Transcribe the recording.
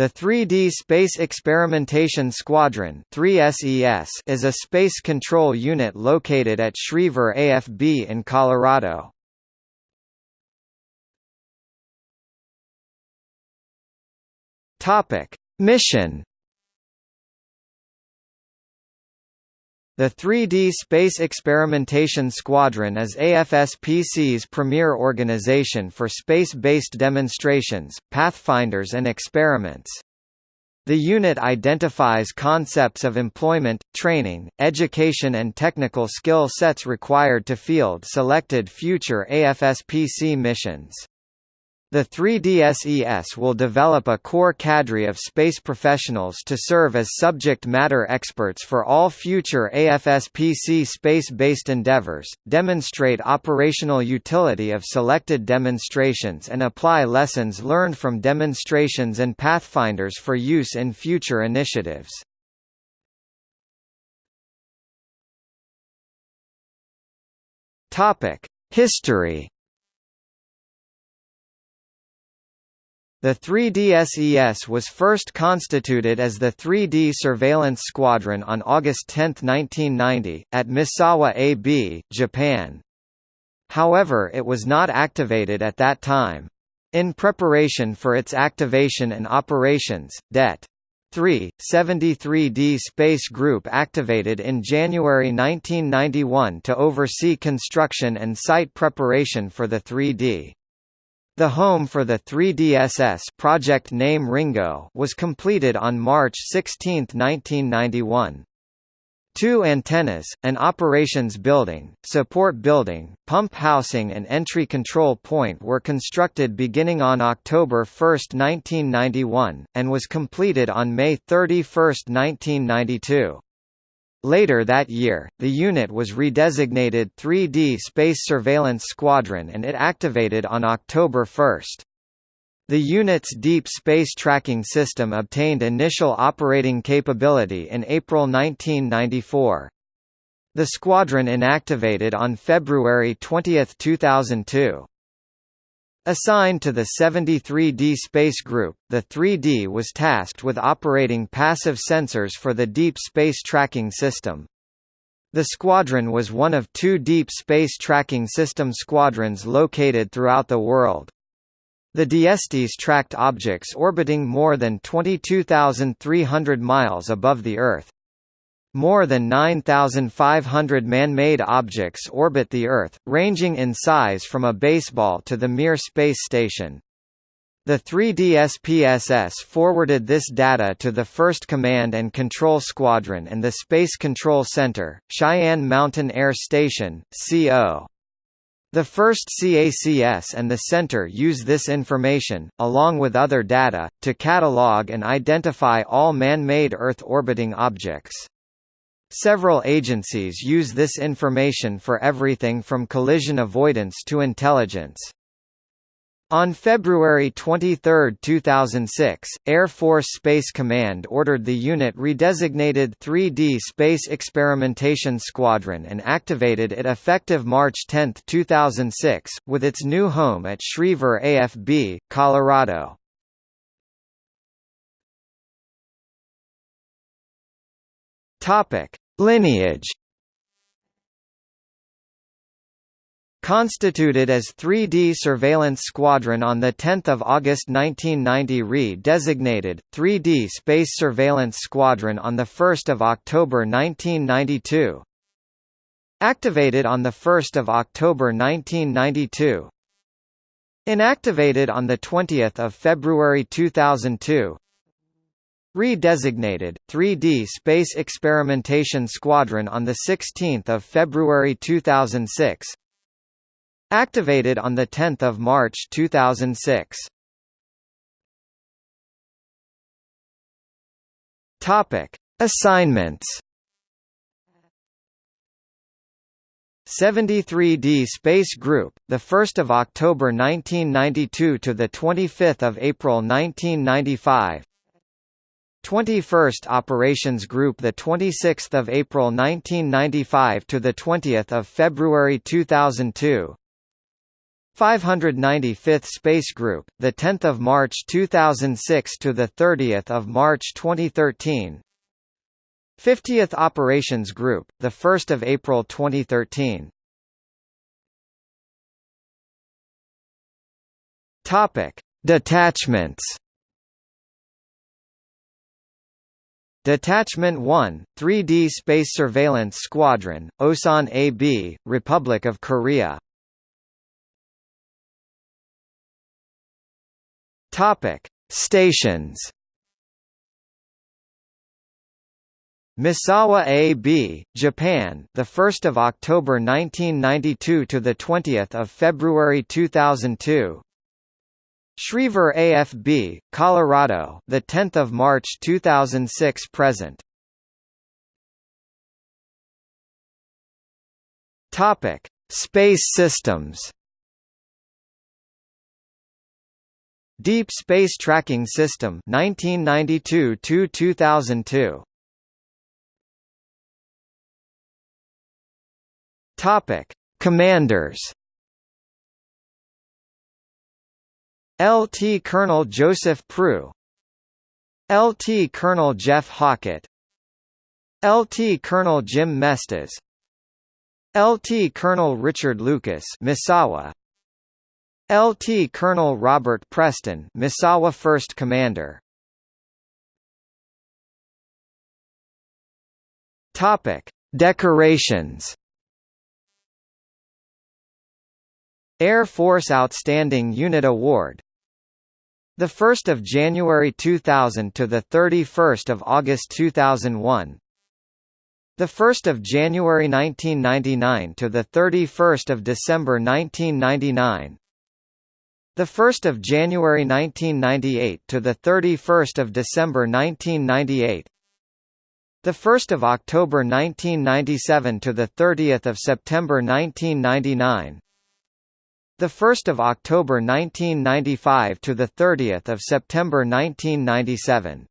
The 3D Space Experimentation Squadron 3SES is a space control unit located at Schriever AFB in Colorado. Mission The 3D Space Experimentation Squadron is AFSPC's premier organization for space-based demonstrations, pathfinders and experiments. The unit identifies concepts of employment, training, education and technical skill sets required to field selected future AFSPC missions. The 3DSES will develop a core cadre of space professionals to serve as subject matter experts for all future AFSPC space-based endeavors, demonstrate operational utility of selected demonstrations and apply lessons learned from demonstrations and pathfinders for use in future initiatives. History The 3DSES was first constituted as the 3D Surveillance Squadron on August 10, 1990, at Misawa AB, Japan. However it was not activated at that time. In preparation for its activation and operations, Det. 3, 73D Space Group activated in January 1991 to oversee construction and site preparation for the 3D. The home for the 3DSS project name Ringo was completed on March 16, 1991. Two antennas, an operations building, support building, pump housing and entry control point were constructed beginning on October 1, 1991, and was completed on May 31, 1992. Later that year, the unit was redesignated 3D Space Surveillance Squadron and it activated on October 1. The unit's Deep Space Tracking System obtained initial operating capability in April 1994. The squadron inactivated on February 20, 2002. Assigned to the 73D Space Group, the 3D was tasked with operating passive sensors for the Deep Space Tracking System. The squadron was one of two Deep Space Tracking System squadrons located throughout the world. The DSTs tracked objects orbiting more than 22,300 miles above the Earth. More than 9,500 man-made objects orbit the Earth, ranging in size from a baseball to the Mir space station. The 3DSPSS forwarded this data to the 1st Command and Control Squadron and the Space Control Center, Cheyenne Mountain Air Station, CO. The first CACS and the Center use this information, along with other data, to catalog and identify all man-made Earth orbiting objects. Several agencies use this information for everything from collision avoidance to intelligence. On February 23, 2006, Air Force Space Command ordered the unit redesignated 3D Space Experimentation Squadron and activated it effective March 10, 2006, with its new home at Schriever AFB, Colorado. Topic: Lineage. Constituted as 3D Surveillance Squadron on 10 August 1990 re-designated, 3D Space Surveillance Squadron on 1 October 1992 Activated on 1 October 1992 Inactivated on 20 February 2002 Redesignated, 3D Space Experimentation Squadron on 16 February 2006 Activated on 10 March 2006 Topic. Assignments 73D Space Group, the 1st of October 1992 to the 25th of April 1995. 21st Operations Group the 26th of April 1995 to the 20th of February 2002 595th Space Group, the 10th of March 2006 to the 30th of March 2013. 50th Operations Group, the 1st of April 2013. Topic: Detachments. Detachment 1, 3D Space Surveillance Squadron, Osan AB, Republic of Korea. Topic: Stations. Misawa AB, Japan, the 1st of October 1992 to the 20th of February 2002. Schriever AFB, Colorado, the 10th of March 2006 present. Topic: Space Systems. Deep Space Tracking System 1992 to 2002 Topic Commanders LT Colonel Joseph Proulx LT Colonel Jeff Hockett LT Colonel Jim Mestes LT Colonel Richard Lucas Misawa LT Colonel Robert Preston Misawa 1st Commander. Topic Decorations. Air Force Outstanding Unit Award the 1st of January 2000 to the 31st of August 2001 the 1st of January 1999 to the 31st of December 1999 the 1st of January 1998 to the 31st of December 1998. The 1st of October 1997 to the 30th of September 1999. The 1st of October 1995 to the 30th of September 1997.